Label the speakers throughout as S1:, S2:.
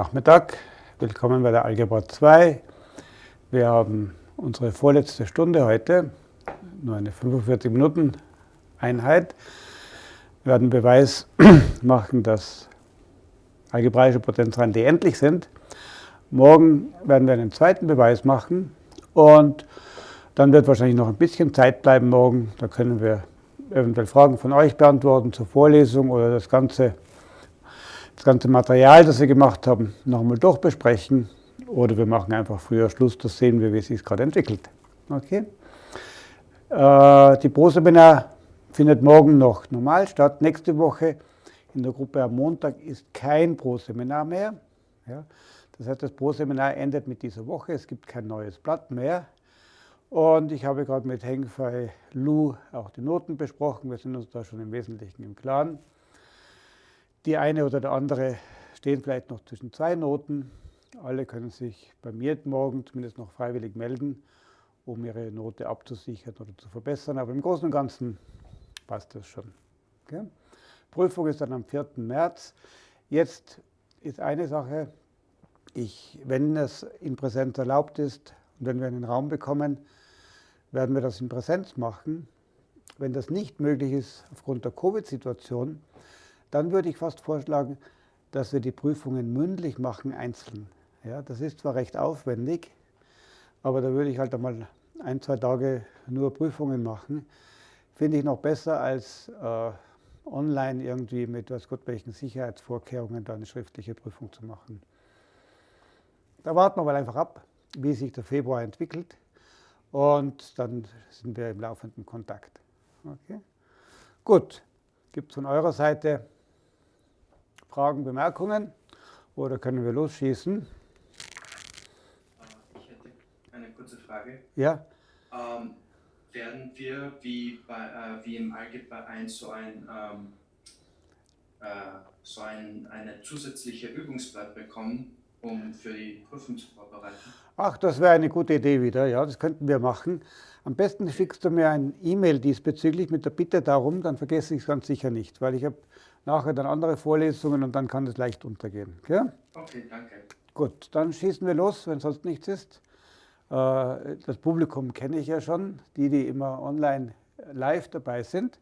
S1: Nachmittag. Willkommen bei der Algebra 2. Wir haben unsere vorletzte Stunde heute, nur eine 45 Minuten Einheit. Wir werden Beweis machen, dass algebraische Potenzreihen endlich sind. Morgen werden wir einen zweiten Beweis machen und dann wird wahrscheinlich noch ein bisschen Zeit bleiben morgen. Da können wir eventuell Fragen von euch beantworten zur Vorlesung oder das ganze, das ganze Material, das wir gemacht haben, nochmal durchbesprechen. Oder wir machen einfach früher Schluss, das sehen wir, wie es sich gerade entwickelt. Okay? Äh, die Pro-Seminar findet morgen noch normal statt. Nächste Woche in der Gruppe am Montag ist kein Pro-Seminar mehr. Ja? Das heißt, das Pro-Seminar endet mit dieser Woche. Es gibt kein neues Blatt mehr. Und ich habe gerade mit Heng Fei Lu auch die Noten besprochen. Wir sind uns da schon im Wesentlichen im Klaren. Die eine oder der andere stehen vielleicht noch zwischen zwei Noten. Alle können sich bei mir morgen zumindest noch freiwillig melden, um ihre Note abzusichern oder zu verbessern. Aber im Großen und Ganzen passt das schon. Okay? Prüfung ist dann am 4. März. Jetzt ist eine Sache, ich, wenn es in Präsenz erlaubt ist und wenn wir einen Raum bekommen, werden wir das in Präsenz machen. Wenn das nicht möglich ist aufgrund der Covid-Situation, dann würde ich fast vorschlagen, dass wir die Prüfungen mündlich machen, einzeln. Ja, das ist zwar recht aufwendig, aber da würde ich halt einmal ein, zwei Tage nur Prüfungen machen. Finde ich noch besser als äh, online irgendwie mit was Gott welchen Sicherheitsvorkehrungen da eine schriftliche Prüfung zu machen. Da warten wir mal einfach ab, wie sich der Februar entwickelt und dann sind wir im laufenden Kontakt. Okay? Gut, gibt es von eurer Seite Fragen, Bemerkungen oder können wir losschießen? Äh,
S2: ich hätte eine kurze Frage.
S1: Ja.
S2: Ähm, werden wir wie, bei, äh, wie im Algebra 1 so ein, ähm, äh, so ein eine zusätzliche Übungsblatt bekommen, um für die Prüfung zu vorbereiten?
S1: Ach, das wäre eine gute Idee wieder, ja, das könnten wir machen. Am besten schickst du mir ein E-Mail diesbezüglich mit der Bitte darum, dann vergesse ich es ganz sicher nicht, weil ich habe nachher dann andere Vorlesungen und dann kann es leicht untergehen.
S2: Okay, okay danke.
S1: Gut, dann schießen wir los, wenn sonst nichts ist. Äh, das Publikum kenne ich ja schon, die, die immer online live dabei sind.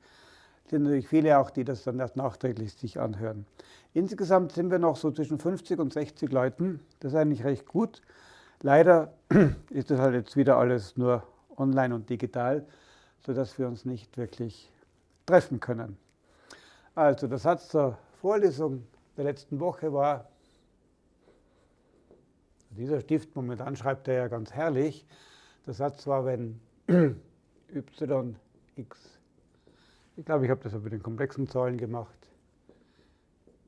S1: Es sind natürlich viele auch, die das dann erst nachträglich sich anhören. Insgesamt sind wir noch so zwischen 50 und 60 Leuten. Das ist eigentlich recht gut. Leider ist das halt jetzt wieder alles nur online und digital, sodass wir uns nicht wirklich treffen können. Also der Satz zur Vorlesung der letzten Woche war, dieser Stift momentan schreibt er ja ganz herrlich, der Satz war, wenn y, x, ich glaube, ich habe das mit den komplexen Zahlen gemacht,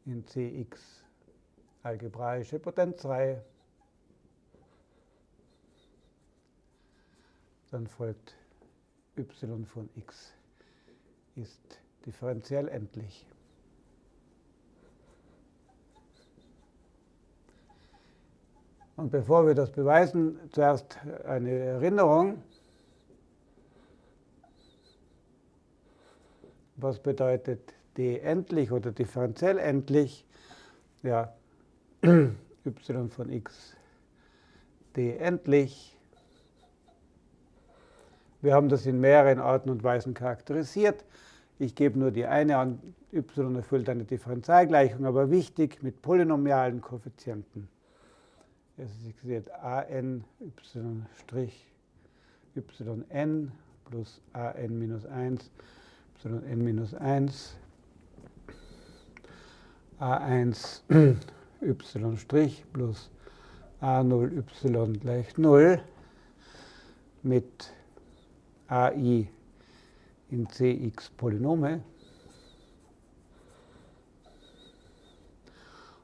S1: in Cx algebraische Potenzreihe. Dann folgt y von x ist differenziell endlich. Und bevor wir das beweisen, zuerst eine Erinnerung. Was bedeutet d endlich oder differenziell endlich, ja, y von x d endlich. Wir haben das in mehreren Arten und Weisen charakterisiert. Ich gebe nur die eine an, y erfüllt eine Differentialgleichung, aber wichtig mit polynomialen Koeffizienten. Es ist an y' yn plus an minus 1 yn minus 1 a1 y' plus a0 y gleich 0 mit ai in cx Polynome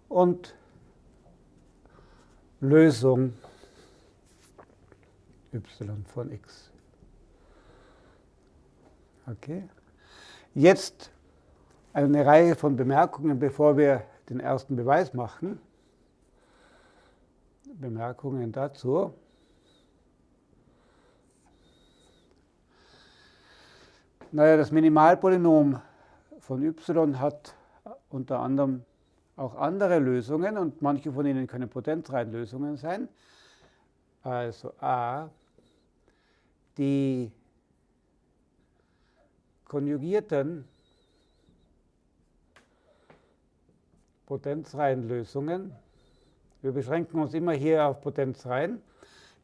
S1: und Lösung y von x. Okay. Jetzt eine Reihe von Bemerkungen, bevor wir den ersten Beweis machen. Bemerkungen dazu. Naja, das Minimalpolynom von y hat unter anderem auch andere Lösungen und manche von ihnen können Potenzreihenlösungen sein. Also a, die konjugierten Potenzreihenlösungen. Wir beschränken uns immer hier auf Potenzreihen.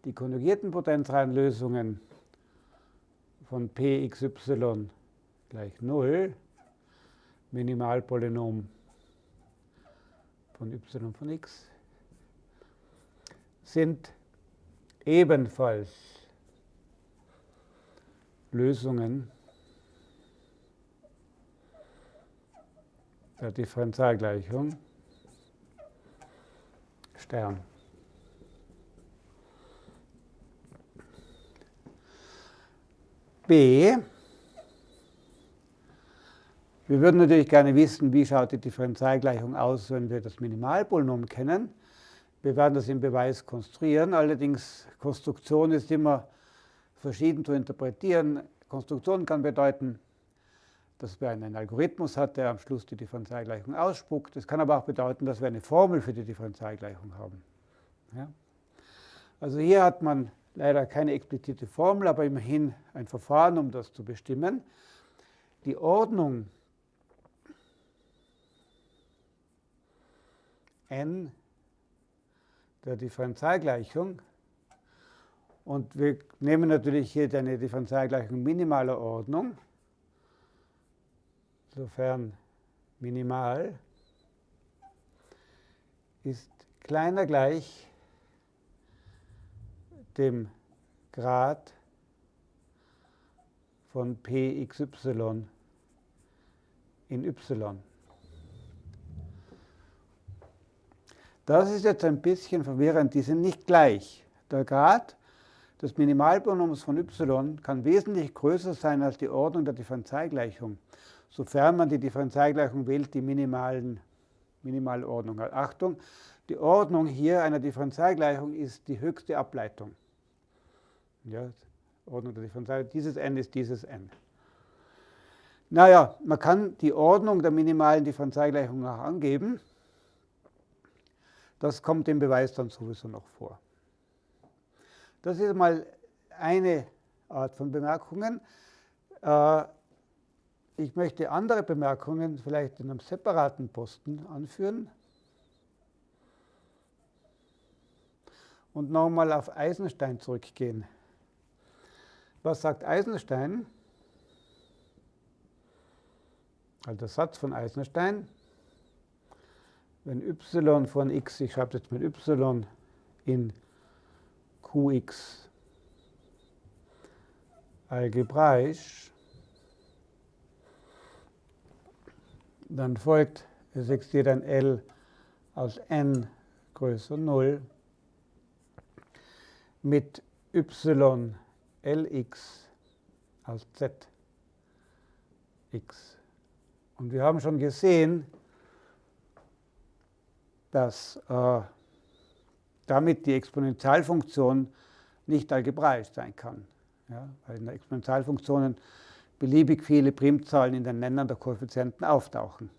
S1: Die konjugierten Potenzreihenlösungen von pxy gleich 0, Minimalpolynom von y von x, sind ebenfalls Lösungen der Differentialgleichung Stern. B. Wir würden natürlich gerne wissen, wie schaut die Differentialgleichung aus, wenn wir das Minimalpolynom kennen. Wir werden das im Beweis konstruieren, allerdings Konstruktion ist immer verschieden zu interpretieren. Konstruktion kann bedeuten, dass wir einen Algorithmus hat, der am Schluss die Differentialgleichung ausspuckt. Es kann aber auch bedeuten, dass wir eine Formel für die Differentialgleichung haben. Ja? Also hier hat man leider keine explizite Formel, aber immerhin ein Verfahren, um das zu bestimmen. Die Ordnung n der Differentialgleichung und wir nehmen natürlich hier eine Differentialgleichung minimaler Ordnung sofern minimal, ist kleiner gleich dem Grad von pxy in y. Das ist jetzt ein bisschen verwirrend, die sind nicht gleich. Der Grad des Minimalpolynoms von y kann wesentlich größer sein als die Ordnung der Differentialgleichung sofern man die Differentialgleichung wählt, die minimalen, minimale Ordnung hat. Achtung, die Ordnung hier einer Differentialgleichung ist die höchste Ableitung. Ja, Ordnung der Differentialgleichung, dieses n ist dieses n. Naja, man kann die Ordnung der minimalen Differentialgleichung auch angeben. Das kommt im Beweis dann sowieso noch vor. Das ist mal eine Art von Bemerkungen. Äh, ich möchte andere Bemerkungen vielleicht in einem separaten Posten anführen. Und nochmal auf Eisenstein zurückgehen. Was sagt Eisenstein? Also der Satz von Eisenstein. Wenn y von x, ich schreibe jetzt mit y in qx algebraisch Dann folgt, es existiert ein L aus n größer 0 mit y lx aus z x. Und wir haben schon gesehen, dass äh, damit die Exponentialfunktion nicht algebraisch sein kann. Ja, weil in der Exponentialfunktionen beliebig viele Primzahlen in den Nennern der Koeffizienten auftauchen.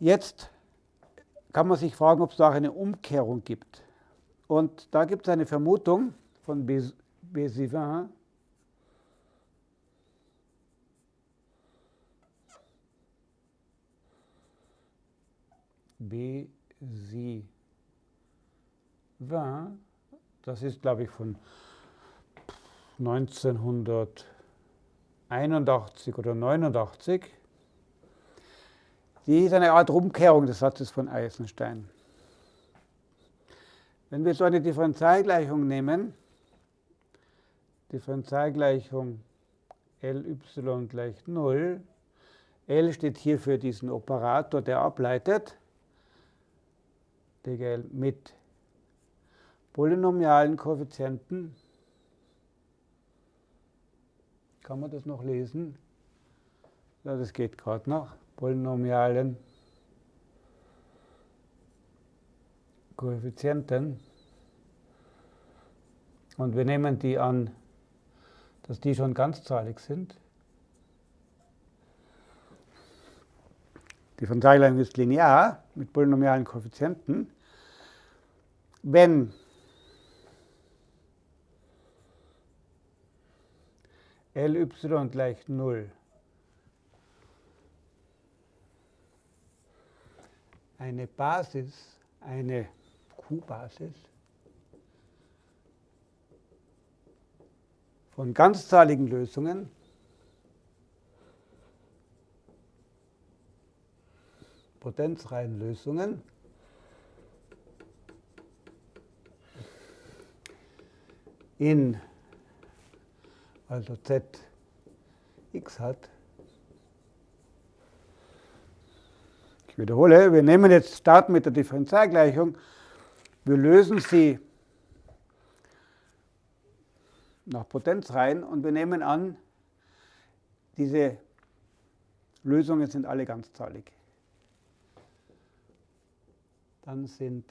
S1: Jetzt kann man sich fragen, ob es da auch eine Umkehrung gibt. Und da gibt es eine Vermutung von Bézivin, Bézivin, das ist, glaube ich, von 1981 oder 89. Die ist eine Art Umkehrung des Satzes von Eisenstein. Wenn wir so eine Differentialgleichung nehmen, Differentialgleichung Ly gleich 0, L steht hier für diesen Operator, der ableitet, DGL mit polynomialen Koeffizienten kann man das noch lesen? Ja, das geht gerade noch. Polynomialen Koeffizienten. Und wir nehmen die an, dass die schon ganzzahlig sind. Differentialgleichung ist linear mit polynomialen Koeffizienten. Wenn Ly gleich 0 eine Basis, eine Q-Basis von ganzzahligen Lösungen Potenzreihenlösungen in also zx hat. Ich wiederhole, wir nehmen jetzt Start mit der Differentialgleichung. Wir lösen sie nach Potenzreihen und wir nehmen an, diese Lösungen sind alle ganzzahlig dann sind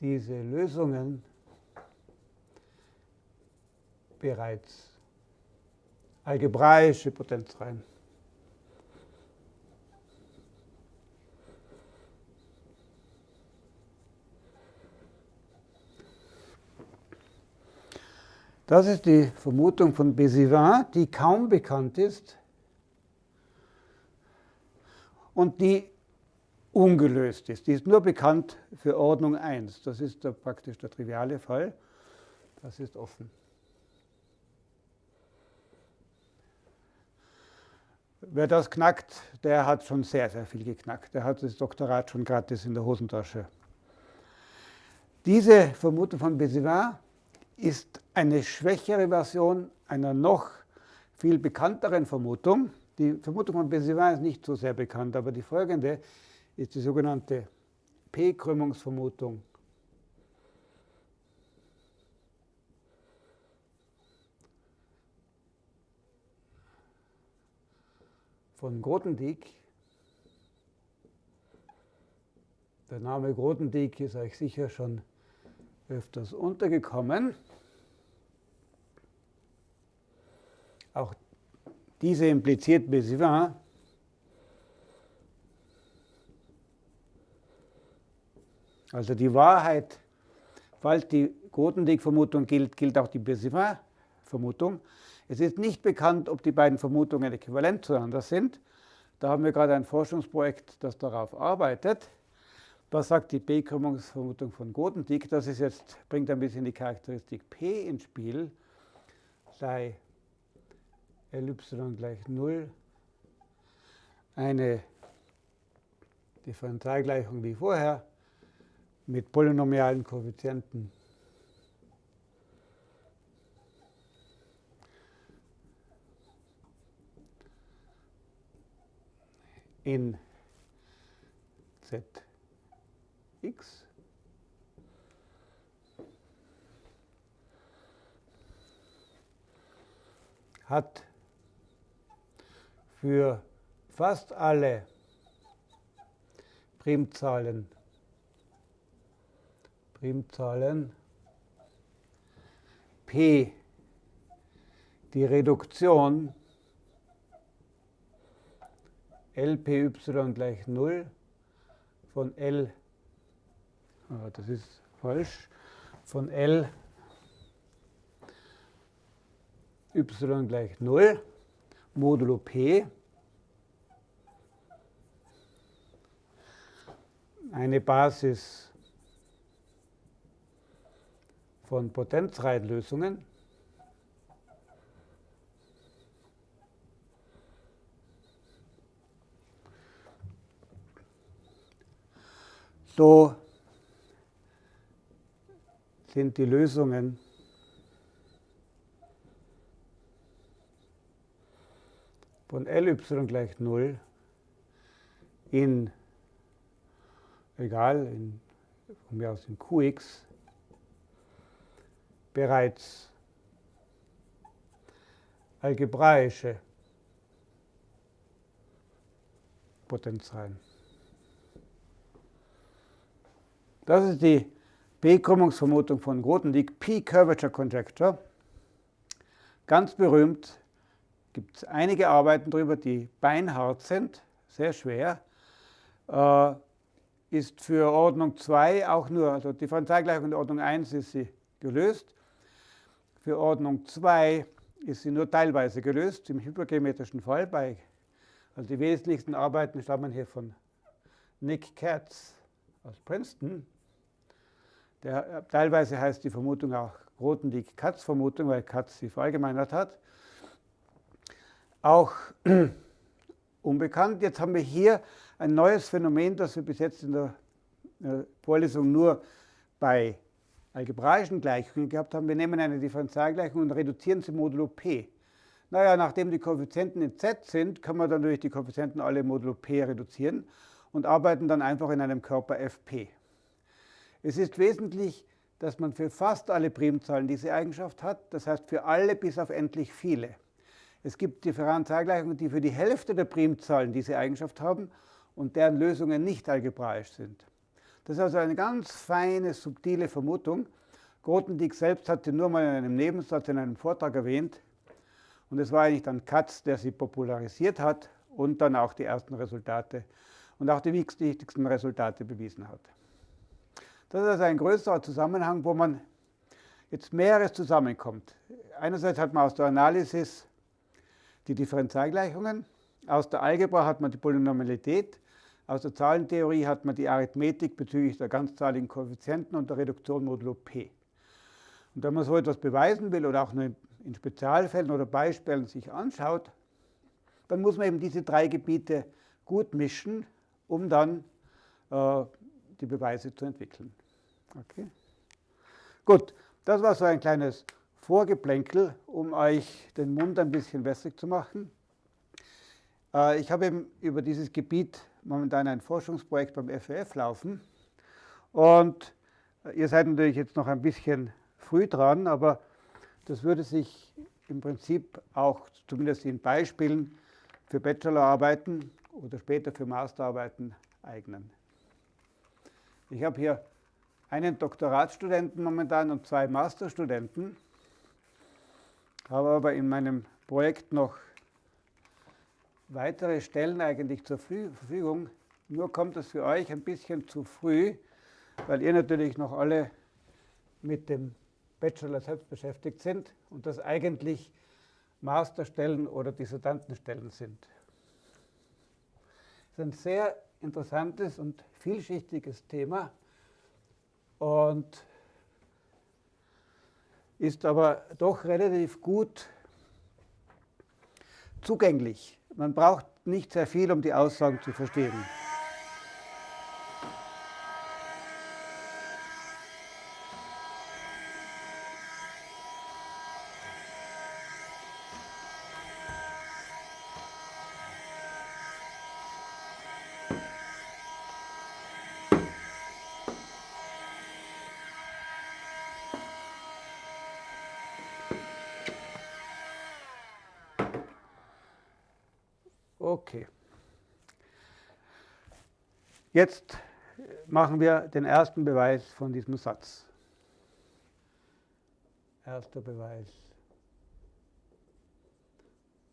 S1: diese Lösungen bereits algebraische Potenzreihen. Das ist die Vermutung von Bézivin, die kaum bekannt ist und die ungelöst ist. Die ist nur bekannt für Ordnung 1. Das ist der, praktisch der triviale Fall. Das ist offen. Wer das knackt, der hat schon sehr, sehr viel geknackt. Der hat das Doktorat schon gratis in der Hosentasche. Diese Vermutung von Bézivin ist eine schwächere Version einer noch viel bekannteren Vermutung. Die Vermutung von Bézivin ist nicht so sehr bekannt, aber die folgende ist die sogenannte P-Krümmungsvermutung. von Grothendieck. Der Name Grothendieck ist euch sicher schon öfters untergekommen. Auch diese impliziert Bézivin Also die Wahrheit, falls die Grothendieck-Vermutung gilt, gilt auch die Bézivin-Vermutung. Es ist nicht bekannt, ob die beiden Vermutungen äquivalent zueinander sind. Da haben wir gerade ein Forschungsprojekt, das darauf arbeitet. Was sagt die B-Krümmungsvermutung von Grothendieck? Das ist jetzt, bringt ein bisschen die Charakteristik P ins Spiel. Sei Ly gleich 0 eine Differentialgleichung wie vorher mit polynomialen Koeffizienten. in zx hat für fast alle Primzahlen Primzahlen P die Reduktion LPY gleich 0 von L, das ist falsch, von L. Y gleich 0 modulo P. Eine Basis von Potenzreihenlösungen. So sind die Lösungen von Ly gleich 0 in, egal, in, von mir aus in Qx bereits algebraische Potenzreihen. Das ist die B-Krümmungsvermutung von Grothendieck, P-Curvature Conjecture. Ganz berühmt gibt es einige Arbeiten darüber, die beinhart sind, sehr schwer. Äh, ist für Ordnung 2 auch nur, also Differentialgleichung in Ordnung 1 ist sie gelöst. Für Ordnung 2 ist sie nur teilweise gelöst, im hypergeometrischen Fall. Bei, also die wesentlichsten Arbeiten stammen hier von Nick Katz aus Princeton. Der, äh, teilweise heißt die Vermutung auch Grothendieck-Katz-Vermutung, weil Katz sie verallgemeinert hat. Auch unbekannt. Jetzt haben wir hier ein neues Phänomen, das wir bis jetzt in der Vorlesung nur bei algebraischen Gleichungen gehabt haben. Wir nehmen eine Differentialgleichung und reduzieren sie modulo p. Naja, nachdem die Koeffizienten in z sind, kann man dann durch die Koeffizienten alle modulo p reduzieren und arbeiten dann einfach in einem Körper fp. Es ist wesentlich, dass man für fast alle Primzahlen diese Eigenschaft hat, das heißt für alle bis auf endlich viele. Es gibt Differentialgleichungen, die für die Hälfte der Primzahlen diese Eigenschaft haben und deren Lösungen nicht algebraisch sind. Das ist also eine ganz feine, subtile Vermutung. Grothendieck selbst hat sie nur mal in einem Nebensatz in einem Vortrag erwähnt. Und es war eigentlich dann Katz, der sie popularisiert hat und dann auch die ersten Resultate und auch die wichtigsten Resultate bewiesen hat. Das ist ein größerer Zusammenhang, wo man jetzt mehreres zusammenkommt. Einerseits hat man aus der Analysis die Differentialgleichungen. Aus der Algebra hat man die Polynomialität. Aus der Zahlentheorie hat man die Arithmetik bezüglich der ganzzahligen Koeffizienten und der Reduktion modulo p. Und wenn man so etwas beweisen will oder auch nur in Spezialfällen oder Beispielen sich anschaut, dann muss man eben diese drei Gebiete gut mischen, um dann äh, die Beweise zu entwickeln. Okay. Gut, das war so ein kleines Vorgeplänkel, um euch den Mund ein bisschen wässrig zu machen. Äh, ich habe eben über dieses Gebiet momentan ein Forschungsprojekt beim FWF laufen. Und ihr seid natürlich jetzt noch ein bisschen früh dran, aber das würde sich im Prinzip auch zumindest in Beispielen für Bachelorarbeiten oder später für Masterarbeiten eignen. Ich habe hier einen Doktoratsstudenten momentan und zwei Masterstudenten habe aber in meinem Projekt noch weitere Stellen eigentlich zur Verfügung. Nur kommt es für euch ein bisschen zu früh, weil ihr natürlich noch alle mit dem Bachelor selbst beschäftigt sind und das eigentlich Masterstellen oder Dissertantenstellen sind. Das ist ein sehr interessantes und vielschichtiges Thema und ist aber doch relativ gut zugänglich. Man braucht nicht sehr viel, um die Aussagen zu verstehen. Okay. Jetzt machen wir den ersten Beweis von diesem Satz. Erster Beweis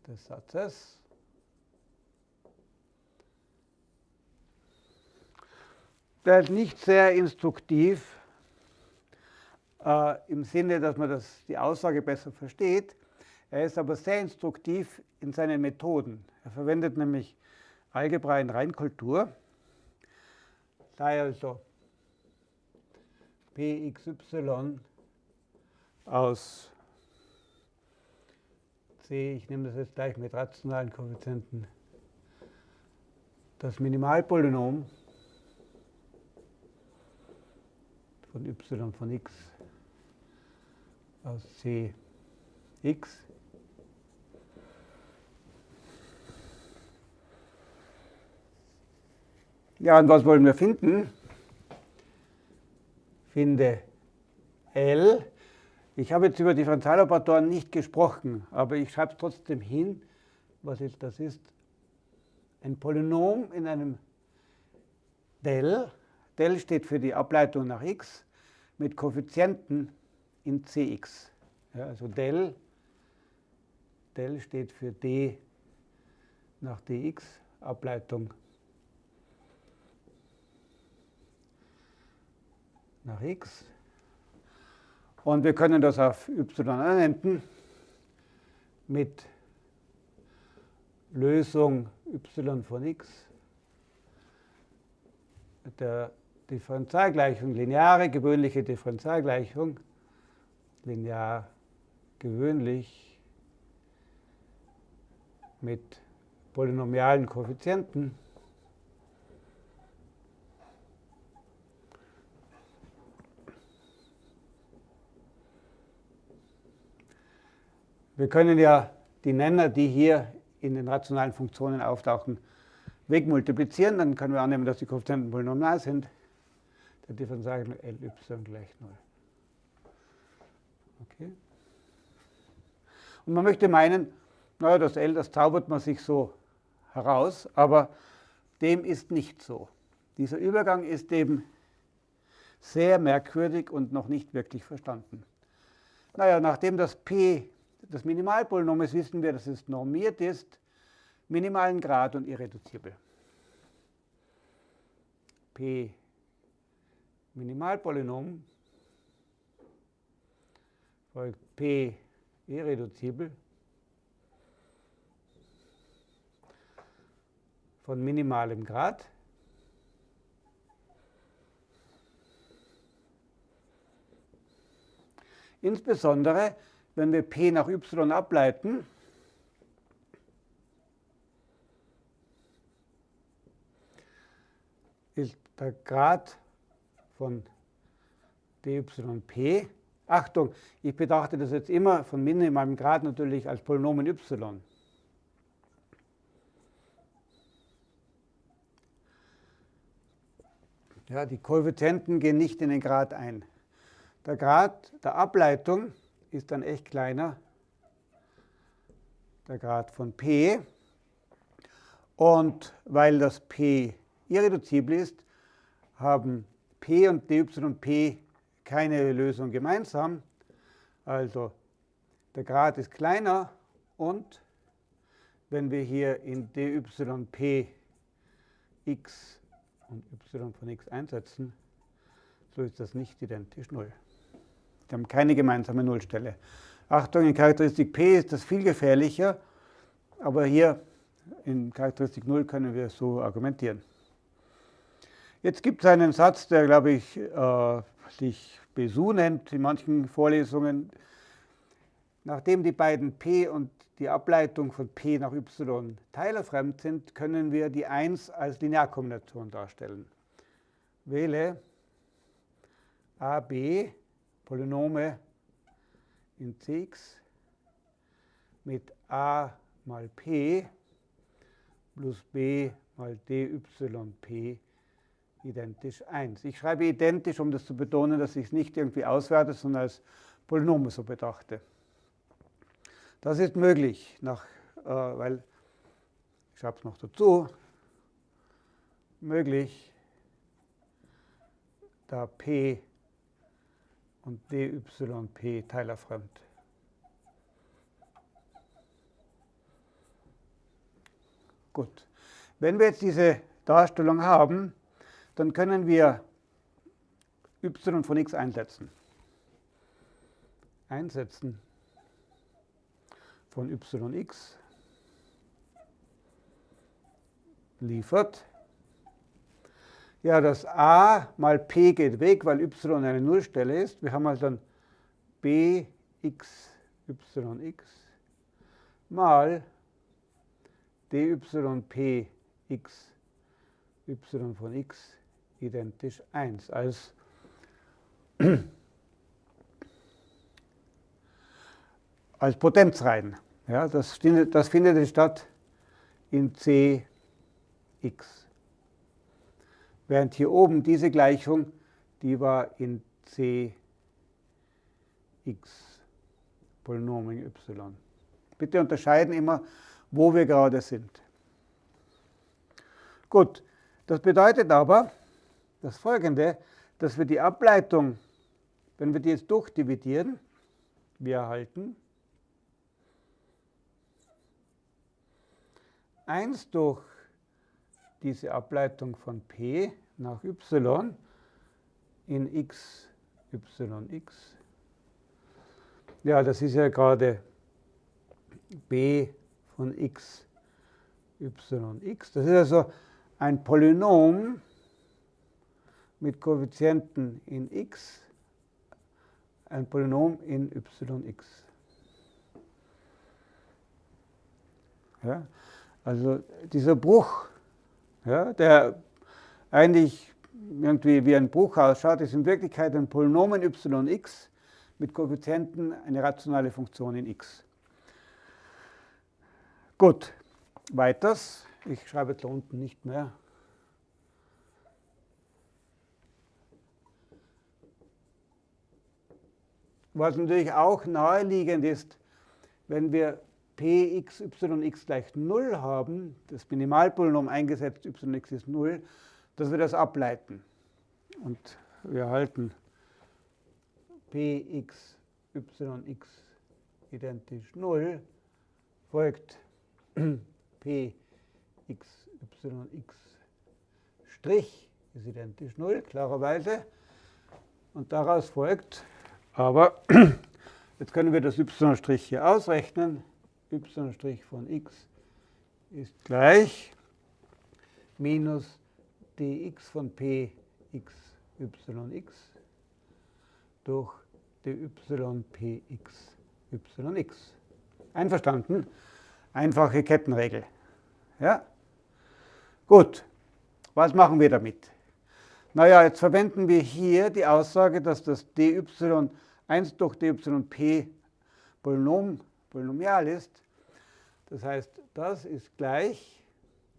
S1: des Satzes. Der ist nicht sehr instruktiv äh, im Sinne, dass man das, die Aussage besser versteht. Er ist aber sehr instruktiv in seinen Methoden. Er verwendet nämlich Algebra in Reinkultur. Sei also Pxy aus C, ich nehme das jetzt gleich mit rationalen Koeffizienten, das Minimalpolynom von y von x aus Cx Ja, und was wollen wir finden? Finde L. Ich habe jetzt über Differentialoperatoren nicht gesprochen, aber ich schreibe es trotzdem hin, was ist, das ist. Ein Polynom in einem Del. Del steht für die Ableitung nach x mit Koeffizienten in Cx. Ja, also Del Del steht für d nach dx, Ableitung nach x. Und wir können das auf y anwenden mit Lösung y von x der Differentialgleichung, lineare gewöhnliche Differentialgleichung, linear gewöhnlich mit polynomialen Koeffizienten. Wir können ja die Nenner, die hier in den rationalen Funktionen auftauchen, wegmultiplizieren. Dann können wir annehmen, dass die Koeffizienten polynomial sind. Der Differentialgleichung Ly gleich 0. Okay. Und man möchte meinen, naja, das L, das zaubert man sich so heraus, aber dem ist nicht so. Dieser Übergang ist eben sehr merkwürdig und noch nicht wirklich verstanden. Naja, nachdem das P das Minimalpolynom ist, wissen wir, dass es normiert ist, minimalen Grad und irreduzibel. P Minimalpolynom folgt P irreduzibel von minimalem Grad. Insbesondere, wenn wir P nach y ableiten, ist der Grad von dyp. Achtung, ich betrachte das jetzt immer von minimalem Grad natürlich als Polynom in y. Ja, die Koeffizienten gehen nicht in den Grad ein. Der Grad der Ableitung ist dann echt kleiner, der Grad von p. Und weil das p irreduzibel ist, haben p und dy und p keine Lösung gemeinsam. Also der Grad ist kleiner und wenn wir hier in dyp x und y von x einsetzen, so ist das nicht identisch 0. Wir haben keine gemeinsame Nullstelle. Achtung, in Charakteristik P ist das viel gefährlicher, aber hier in Charakteristik 0 können wir so argumentieren. Jetzt gibt es einen Satz, der, glaube ich, äh, sich Besu nennt in manchen Vorlesungen. Nachdem die beiden P und die Ableitung von P nach Y teilerfremd sind, können wir die 1 als Linearkombination darstellen. Wähle AB, Polynome in Cx mit a mal p plus b mal dyp identisch 1. Ich schreibe identisch, um das zu betonen, dass ich es nicht irgendwie auswerte, sondern als Polynom so betrachte. Das ist möglich, nach, äh, weil, ich schreibe es noch dazu, möglich, da p und dyp teilerfremd. Gut. Wenn wir jetzt diese Darstellung haben, dann können wir y von x einsetzen. Einsetzen von yx liefert. Ja, das a mal p geht weg, weil y eine Nullstelle ist. Wir haben also dann bx yx mal dyp x y von x identisch 1 als als Potenzreihen. Ja, das, das findet statt in Cx. Während hier oben diese Gleichung, die war in Cx, Polynom in y. Bitte unterscheiden immer, wo wir gerade sind. Gut, das bedeutet aber das folgende, dass wir die Ableitung, wenn wir die jetzt durchdividieren, wir erhalten 1 durch diese Ableitung von p nach y in x, y, x. Ja, das ist ja gerade b von x, y, x. Das ist also ein Polynom mit Koeffizienten in x, ein Polynom in yx. Ja, also dieser Bruch, ja, der eigentlich irgendwie wie ein Bruch ausschaut, ist in Wirklichkeit ein Polynom in yx mit Koeffizienten eine rationale Funktion in x. Gut, weiters. Ich schreibe da unten nicht mehr. Was natürlich auch naheliegend ist, wenn wir px, yx gleich 0 haben, das Minimalpolynom eingesetzt, yx ist 0, dass wir das ableiten. Und wir halten px, yx identisch 0, folgt px, yx Strich ist identisch 0, klarerweise. Und daraus folgt, aber jetzt können wir das y' hier ausrechnen, y' von x ist gleich minus dx von p x yx durch dy px yx. Einverstanden? Einfache Kettenregel. Ja? Gut, was machen wir damit? Naja, jetzt verwenden wir hier die Aussage, dass das dy 1 durch dyp Polynom, polynomial ist. Das heißt, das ist gleich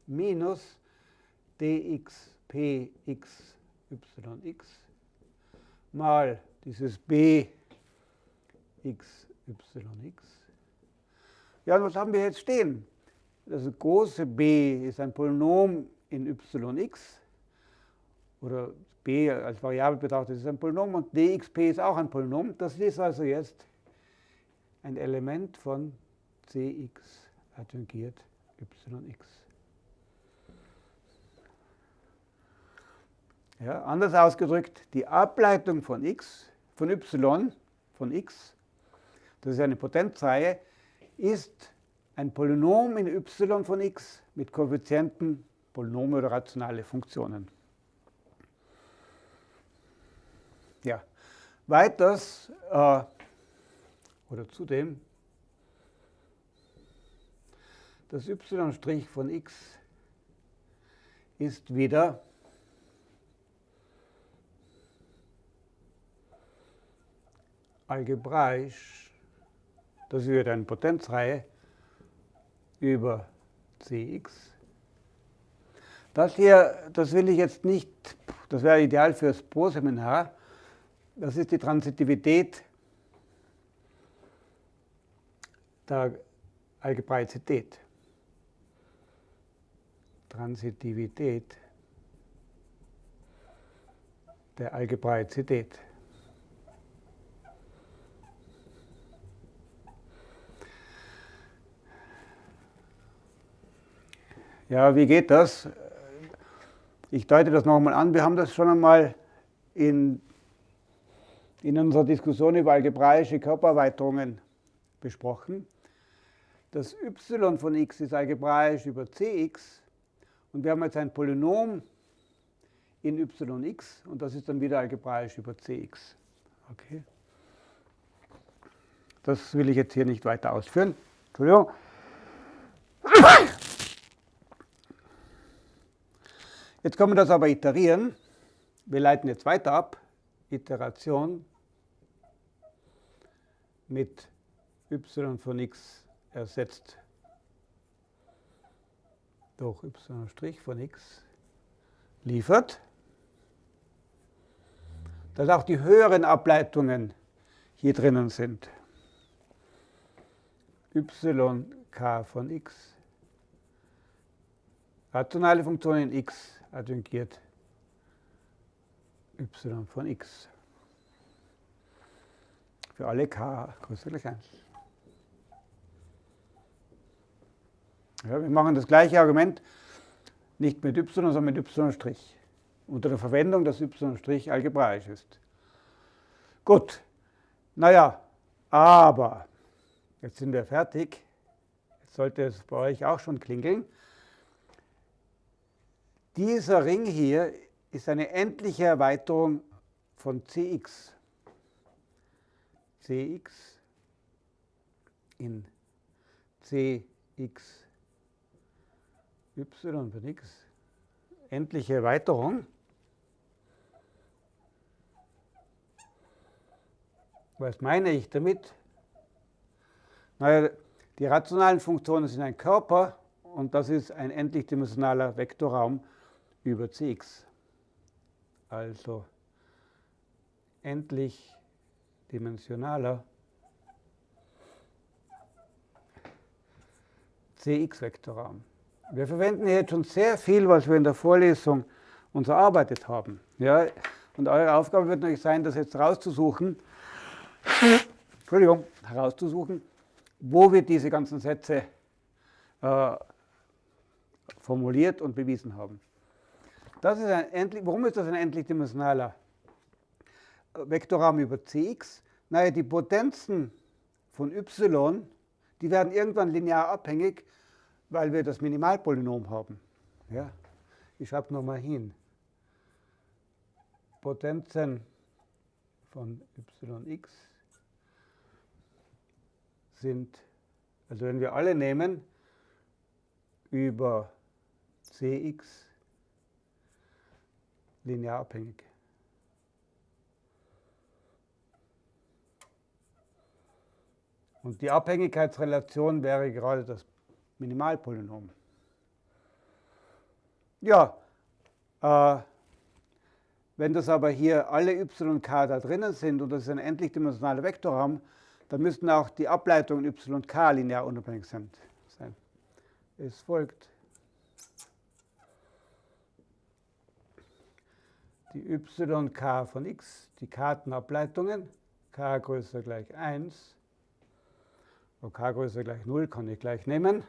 S1: minus dx px yx mal dieses b x. Ja, und was haben wir jetzt stehen? Das große b ist ein Polynom in yx oder b als Variable betrachtet ist ein Polynom und dxp ist auch ein Polynom. Das ist also jetzt ein Element von cx adjungiert yx. Ja, anders ausgedrückt, die Ableitung von x, von y, von x, das ist eine Potenzreihe, ist ein Polynom in y von x mit Koeffizienten, Polynome oder rationale Funktionen. Ja, weiters äh, oder zudem Das y' von x ist wieder algebraisch, das wird eine Potenzreihe über cx. Das hier, das will ich jetzt nicht, das wäre ideal fürs Pro-Seminar, das ist die Transitivität der Algebraizität. Transitivität der Algebraizität. Ja, wie geht das? Ich deute das nochmal an. Wir haben das schon einmal in, in unserer Diskussion über algebraische Körpererweiterungen besprochen. Das y von x ist algebraisch über cx und wir haben jetzt ein Polynom in yx und das ist dann wieder algebraisch über cx. Okay. Das will ich jetzt hier nicht weiter ausführen. Entschuldigung. Jetzt können wir das aber iterieren. Wir leiten jetzt weiter ab. Iteration mit y von x ersetzt durch y' von x liefert, dass auch die höheren Ableitungen hier drinnen sind. yk von x, rationale Funktion in x adjungiert y von x. Für alle k größer gleich 1. Ja, wir machen das gleiche Argument nicht mit y, sondern mit y' unter der Verwendung, dass y' algebraisch ist. Gut, naja, aber jetzt sind wir fertig. Jetzt sollte es bei euch auch schon klingeln. Dieser Ring hier ist eine endliche Erweiterung von Cx. Cx in Cx y von x. Endliche Erweiterung. Was meine ich damit? Naja, die rationalen Funktionen sind ein Körper und das ist ein endlich dimensionaler Vektorraum über Cx. Also endlich dimensionaler Cx-Vektorraum. Wir verwenden hier jetzt schon sehr viel, was wir in der Vorlesung uns erarbeitet haben. Ja, und eure Aufgabe wird natürlich sein, das jetzt rauszusuchen, Entschuldigung, herauszusuchen, wo wir diese ganzen Sätze äh, formuliert und bewiesen haben. Das ist ein endlich, warum ist das ein endlich dimensionaler Vektorraum über Cx? Naja, die Potenzen von y, die werden irgendwann linear abhängig, weil wir das Minimalpolynom haben. Ja? Ich schreibe nochmal hin. Potenzen von yx sind, also wenn wir alle nehmen, über cx linear abhängig. Und die Abhängigkeitsrelation wäre gerade das Minimalpolynom. Ja, äh, wenn das aber hier alle y und k da drinnen sind und das ist ein endlich dimensionaler Vektorraum, dann müssten auch die Ableitungen y und k linear unabhängig sein. Es folgt. Die y k von x, die Kartenableitungen, k größer gleich 1, wo k größer gleich 0 kann ich gleich nehmen.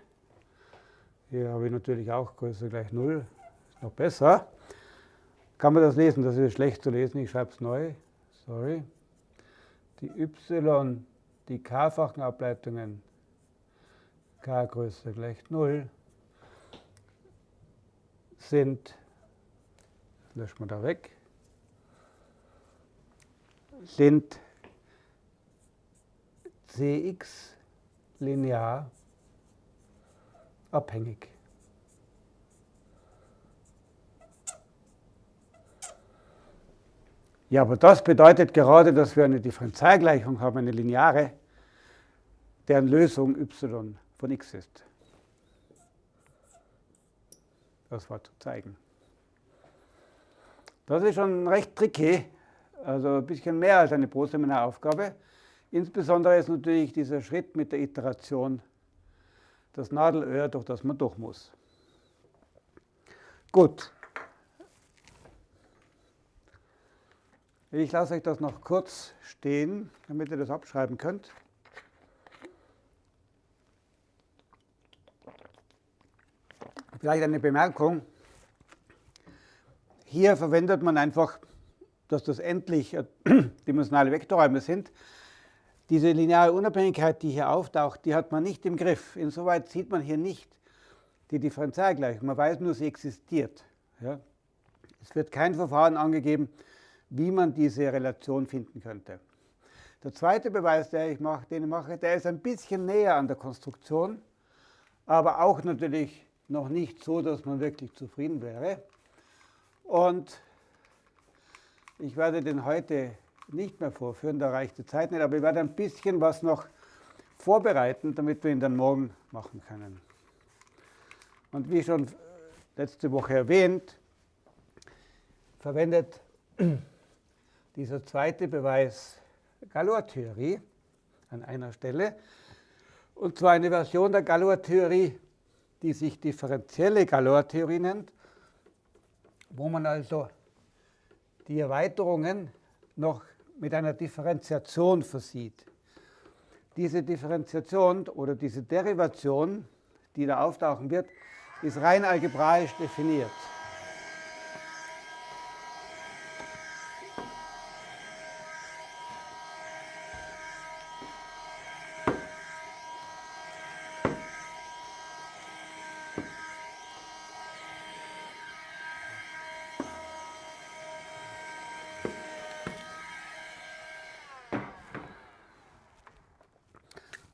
S1: Hier habe ich natürlich auch größer gleich 0, ist noch besser. Kann man das lesen? Das ist schlecht zu lesen, ich schreibe es neu. Sorry. Die y die k-fachen Ableitungen k größer gleich 0 sind, löschen wir da weg, sind cx linear abhängig. Ja, aber das bedeutet gerade, dass wir eine Differentialgleichung haben, eine lineare, deren Lösung y von x ist. Das war zu zeigen. Das ist schon recht tricky, also ein bisschen mehr als eine Proseminaraufgabe. Insbesondere ist natürlich dieser Schritt mit der Iteration das Nadelöhr, durch das man durch muss. Gut, Ich lasse euch das noch kurz stehen, damit ihr das abschreiben könnt. Vielleicht eine Bemerkung. Hier verwendet man einfach, dass das endlich dimensionale Vektorräume sind. Diese lineare Unabhängigkeit, die hier auftaucht, die hat man nicht im Griff. Insoweit sieht man hier nicht die Differentialgleichung. Man weiß nur, sie existiert. Ja? Es wird kein Verfahren angegeben, wie man diese Relation finden könnte. Der zweite Beweis, den ich mache, den ich mache, der ist ein bisschen näher an der Konstruktion, aber auch natürlich noch nicht so, dass man wirklich zufrieden wäre. Und ich werde den heute nicht mehr vorführen, da reicht die Zeit nicht, aber ich werde ein bisschen was noch vorbereiten, damit wir ihn dann morgen machen können. Und wie schon letzte Woche erwähnt, verwendet dieser zweite Beweis Galois-Theorie an einer Stelle. Und zwar eine Version der Galois-Theorie, die sich differenzielle Galois-Theorie nennt, wo man also die Erweiterungen noch mit einer Differenziation versieht. Diese Differenziation oder diese Derivation, die da auftauchen wird, ist rein algebraisch definiert.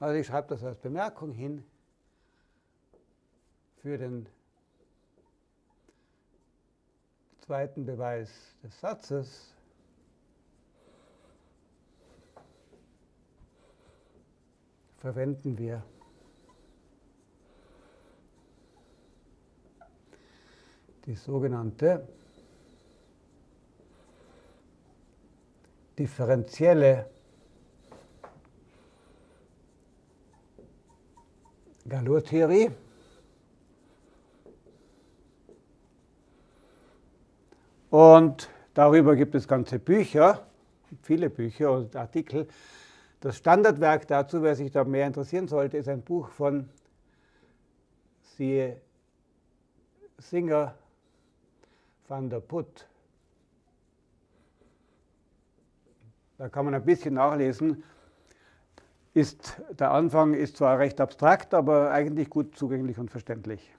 S1: Also ich schreibe das als Bemerkung hin für den zweiten Beweis des Satzes. verwenden wir die sogenannte differenzielle Galois-Theorie. Und darüber gibt es ganze Bücher, viele Bücher und Artikel. Das Standardwerk dazu, wer sich da mehr interessieren sollte, ist ein Buch von siehe Singer van der Put. Da kann man ein bisschen nachlesen, ist, der Anfang ist zwar recht abstrakt, aber eigentlich gut zugänglich und verständlich.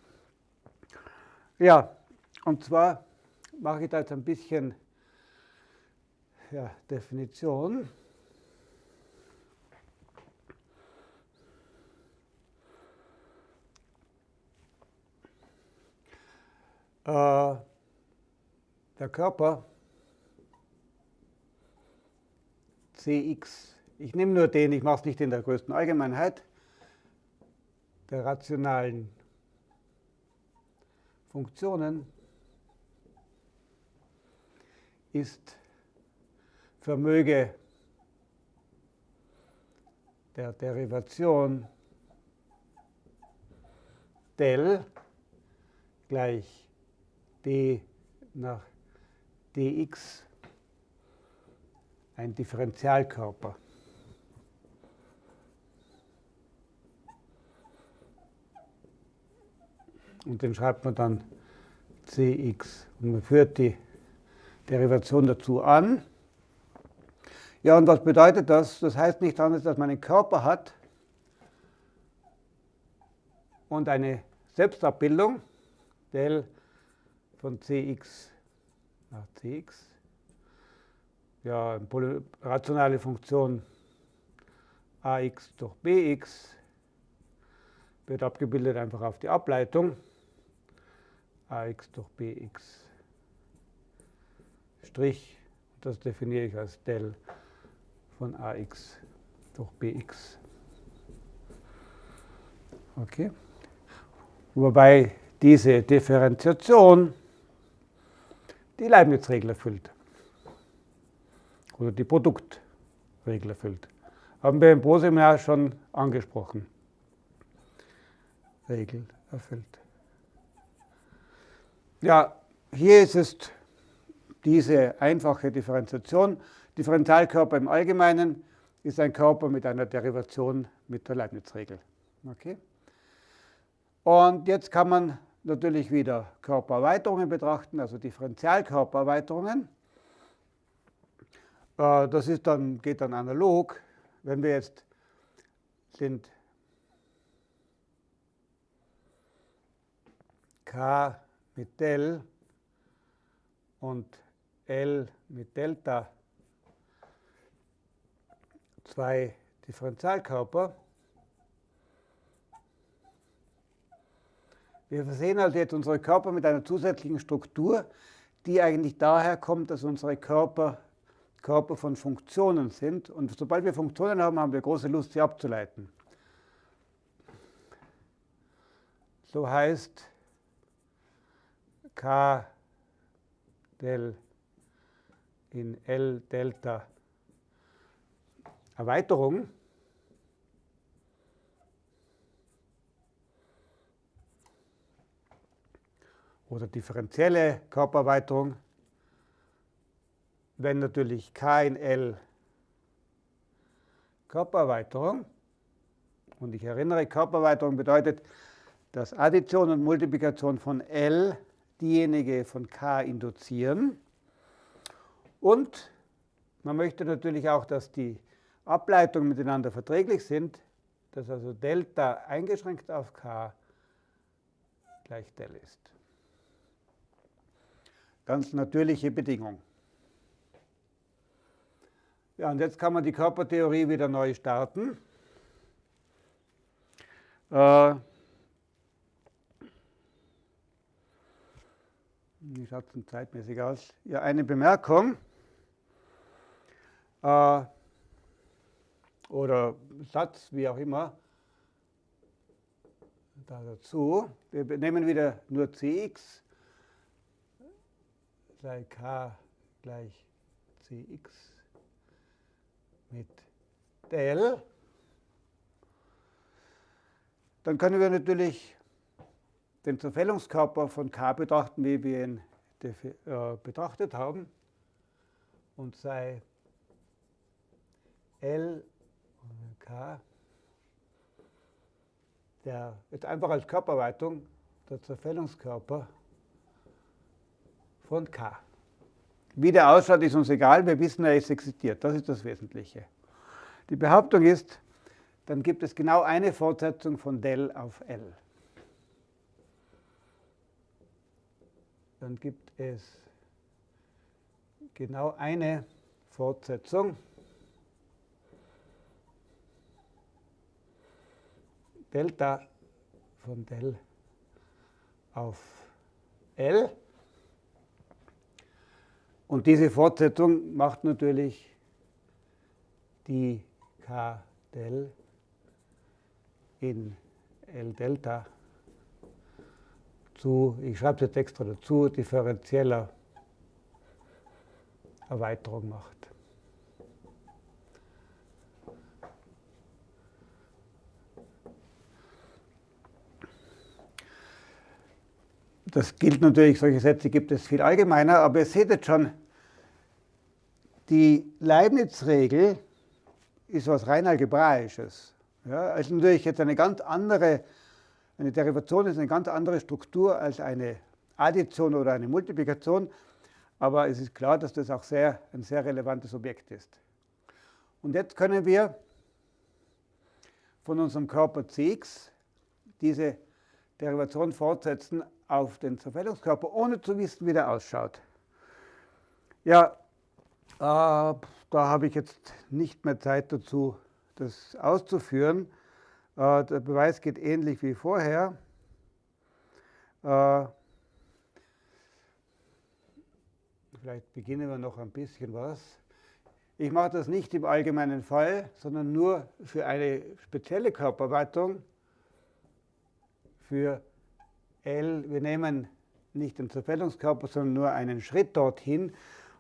S1: Ja, und zwar mache ich da jetzt ein bisschen ja, Definition. Äh, der Körper Cx ich nehme nur den, ich mache es nicht in der größten Allgemeinheit, der rationalen Funktionen ist Vermöge der Derivation del gleich d nach dx ein Differentialkörper. Und den schreibt man dann Cx. Und man führt die Derivation dazu an. Ja, und was bedeutet das? Das heißt nicht anders, dass man einen Körper hat und eine Selbstabbildung del von Cx nach Cx. Ja, eine rationale Funktion ax durch bx wird abgebildet einfach auf die Ableitung ax durch bx Strich. Das definiere ich als del von ax durch bx. Okay. Wobei diese Differenziation die Leibniz-Regel erfüllt. Oder die Produktregel erfüllt. Haben wir im Pro-Seminar schon angesprochen. Regel erfüllt. Ja, hier ist es diese einfache Differenziation. Differentialkörper im Allgemeinen ist ein Körper mit einer Derivation mit der Leibniz-Regel. Okay? Und jetzt kann man natürlich wieder Körpererweiterungen betrachten, also Differentialkörpererweiterungen. Äh, das ist dann, geht dann analog. Wenn wir jetzt sind K mit del und L mit Delta zwei Differentialkörper. Wir versehen also jetzt unsere Körper mit einer zusätzlichen Struktur, die eigentlich daher kommt, dass unsere Körper Körper von Funktionen sind. Und sobald wir Funktionen haben, haben wir große Lust, sie abzuleiten. So heißt K del in L Delta. Erweiterung. Oder differenzielle Körpererweiterung, wenn natürlich K in L Körpererweiterung, und ich erinnere, Körpererweiterung bedeutet, dass Addition und Multiplikation von L diejenige von K induzieren. Und man möchte natürlich auch, dass die Ableitungen miteinander verträglich sind, dass also Delta eingeschränkt auf K gleich Del ist. Ganz natürliche Bedingung. Ja, und jetzt kann man die Körpertheorie wieder neu starten. Äh, wie schaut es denn zeitmäßig aus? Ja, eine Bemerkung äh, oder Satz, wie auch immer, da dazu. Wir nehmen wieder nur cx, sei k gleich cx mit del. Dann können wir natürlich den Zerfällungskörper von K betrachten, wie wir ihn äh, betrachtet haben. Und sei L K, der jetzt einfach als Körperweitung der Zerfällungskörper von K. Wie der ausschaut, ist uns egal, wir wissen, er ist existiert. Das ist das Wesentliche. Die Behauptung ist, dann gibt es genau eine Fortsetzung von del auf L. Dann gibt es genau eine Fortsetzung Delta von del auf L. Und diese Fortsetzung macht natürlich die K del in L Delta zu, ich schreibe es jetzt extra dazu, differenzieller Erweiterung macht. Das gilt natürlich, solche Sätze gibt es viel allgemeiner, aber ihr seht jetzt schon, die Leibniz-Regel ist was rein Algebraisches. Ja, also natürlich jetzt eine ganz andere, eine Derivation ist eine ganz andere Struktur als eine Addition oder eine Multiplikation, aber es ist klar, dass das auch sehr, ein sehr relevantes Objekt ist. Und jetzt können wir von unserem Körper Cx diese Derivation fortsetzen auf den Zerfällungskörper, ohne zu wissen, wie der ausschaut. Ja, äh, da habe ich jetzt nicht mehr Zeit dazu, das auszuführen. Äh, der Beweis geht ähnlich wie vorher. Äh, vielleicht beginnen wir noch ein bisschen was. Ich mache das nicht im allgemeinen Fall, sondern nur für eine spezielle Körperweitung, für L, wir nehmen nicht den Zerfällungskörper, sondern nur einen Schritt dorthin.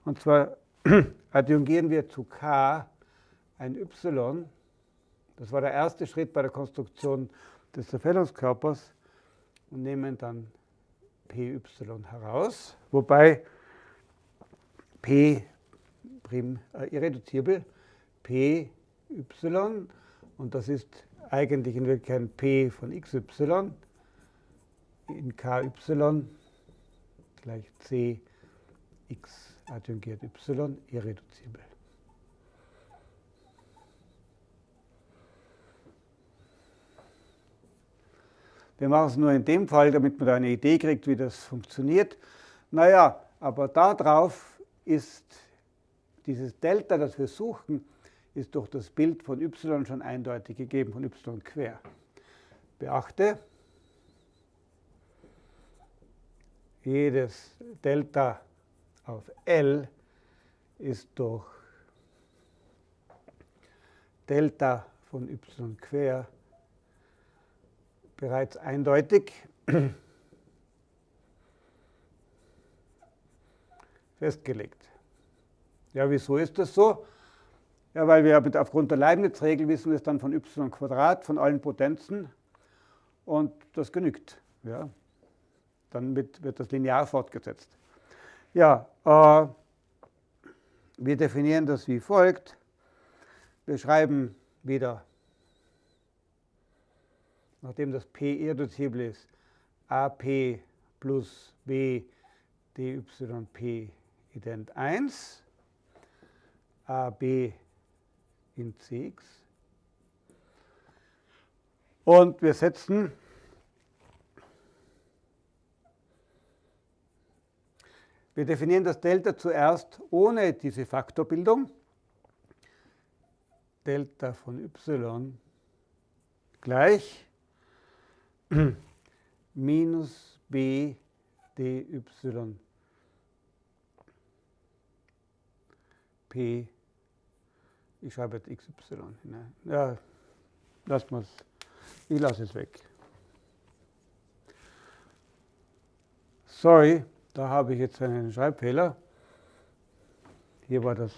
S1: Und zwar adjungieren wir zu K ein Y. Das war der erste Schritt bei der Konstruktion des Zerfällungskörpers und nehmen dann Py heraus, wobei P prim, äh, irreduzibel, Py und das ist eigentlich in Wirklichkeit P von xy in ky gleich cx adjungiert y irreduzibel. Wir machen es nur in dem Fall, damit man da eine Idee kriegt, wie das funktioniert. Naja, aber darauf ist dieses Delta, das wir suchen, ist durch das Bild von y schon eindeutig gegeben, von y quer. Beachte, jedes Delta auf L ist durch Delta von y quer bereits eindeutig festgelegt. Ja, wieso ist das so? Ja, weil wir aufgrund der Leibniz-Regel wissen wir es dann von y Quadrat, von allen Potenzen und das genügt. Ja. Dann wird, wird das linear fortgesetzt. Ja, äh, wir definieren das wie folgt. Wir schreiben wieder nachdem das p irreduzible ist, ap plus b dyp ident 1, ab in cx. Und wir setzen Wir definieren das Delta zuerst ohne diese Faktorbildung. Delta von y gleich minus b dy p, ich schreibe jetzt xy hinein. Ja, wir es. Ich lasse es weg. Sorry, da habe ich jetzt einen Schreibfehler. Hier war das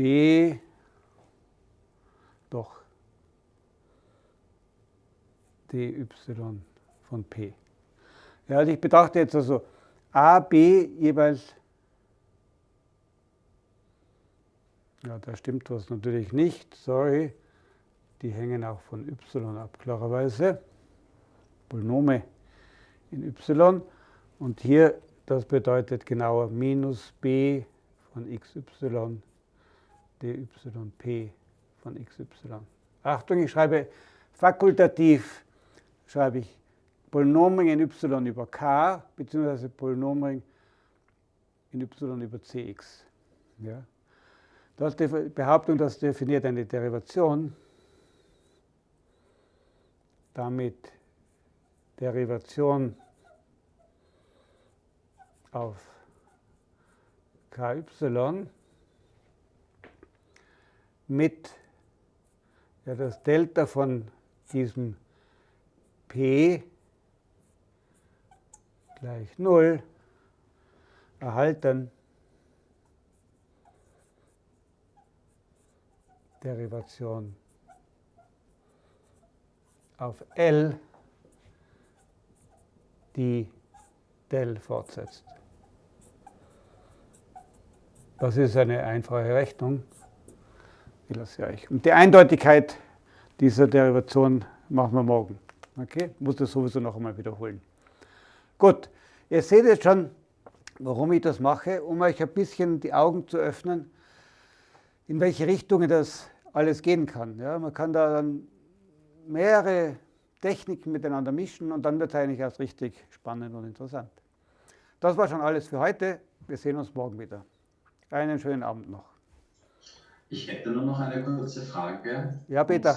S1: B. Doch. Dy von P. Ja, also ich betrachte jetzt also A, B jeweils, ja, da stimmt was natürlich nicht, sorry, die hängen auch von y ab, klarerweise, Polynome in y. Und hier, das bedeutet genauer minus b von xy dyp von xy. Achtung, ich schreibe fakultativ, schreibe ich Polynomring in y über k, beziehungsweise Polynomring in y über cx. Ja. Das die Behauptung, das definiert eine Derivation. Damit Derivation auf ky mit ja, das Delta von diesem p gleich 0 erhalten Derivation auf L, die del fortsetzt. Das ist eine einfache Rechnung. Ich lasse euch. Und die Eindeutigkeit dieser Derivation machen wir morgen. Okay? Muss das sowieso noch einmal wiederholen. Gut, ihr seht jetzt schon, warum ich das mache, um euch ein bisschen die Augen zu öffnen, in welche Richtungen das alles gehen kann. Ja, man kann da dann mehrere Techniken miteinander mischen und dann wird es eigentlich erst richtig spannend und interessant. Das war schon alles für heute. Wir sehen uns morgen wieder. Einen schönen Abend noch.
S2: Ich hätte nur noch eine kurze Frage.
S1: Ja, bitte.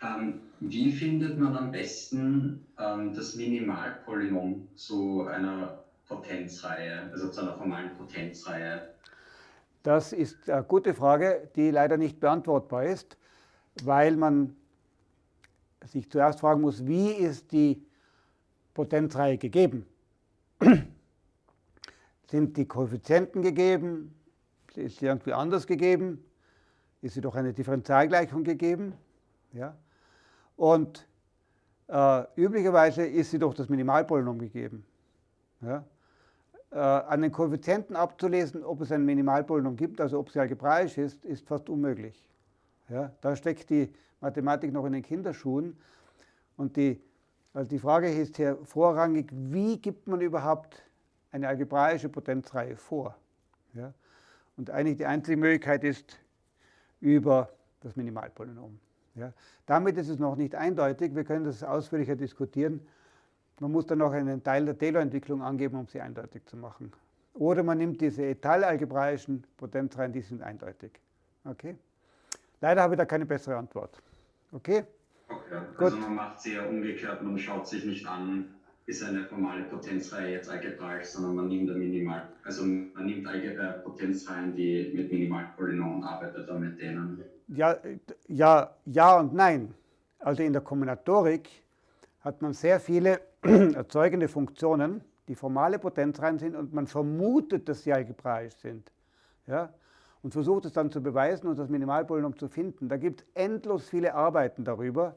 S2: Ähm, wie findet man am besten ähm, das Minimalpolynom zu einer Potenzreihe, also zu einer formalen Potenzreihe?
S1: Das ist eine gute Frage, die leider nicht beantwortbar ist, weil man sich zuerst fragen muss, wie ist die Potenzreihe gegeben? Sind die Koeffizienten gegeben? Ist irgendwie anders gegeben? Ist sie doch eine Differentialgleichung gegeben? Ja? Und äh, üblicherweise ist sie durch das Minimalpolynom gegeben. Ja? Äh, an den Koeffizienten abzulesen, ob es ein Minimalpolynom gibt, also ob sie algebraisch ist, ist fast unmöglich. Ja? Da steckt die Mathematik noch in den Kinderschuhen. Und die, also die Frage ist hier vorrangig, wie gibt man überhaupt eine algebraische Potenzreihe vor? Ja? Und eigentlich die einzige Möglichkeit ist über das Minimalpolynom. Ja. Damit ist es noch nicht eindeutig, wir können das ausführlicher diskutieren. Man muss dann noch einen Teil der Taylor-Entwicklung angeben, um sie eindeutig zu machen. Oder man nimmt diese etalalgebraischen Potenzreihen, die sind eindeutig. Okay? Leider habe ich da keine bessere Antwort. Okay?
S2: Okay, also man macht sie ja umgekehrt, man schaut sich nicht an, ist eine formale Potenzreihe jetzt algebraisch, sondern man nimmt Minimal, also man nimmt äh, Potenzreihen, die mit Minimalpolynomen arbeitet, und mit denen
S1: ja, ja, ja und nein. Also in der Kombinatorik hat man sehr viele erzeugende Funktionen, die formale Potenzreihen sind und man vermutet, dass sie algebraisch sind. Ja? Und versucht es dann zu beweisen und das Minimalpolynom zu finden. Da gibt es endlos viele Arbeiten darüber,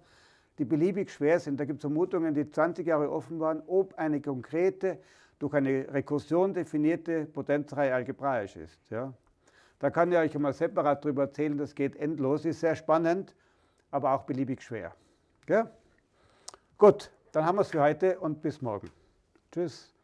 S1: die beliebig schwer sind. Da gibt es Vermutungen, die 20 Jahre offen waren, ob eine konkrete durch eine Rekursion definierte Potenzreihe algebraisch ist. Ja. Da kann ich euch einmal separat darüber erzählen, das geht endlos, ist sehr spannend, aber auch beliebig schwer. Ja? Gut, dann haben wir es für heute und bis morgen. Tschüss.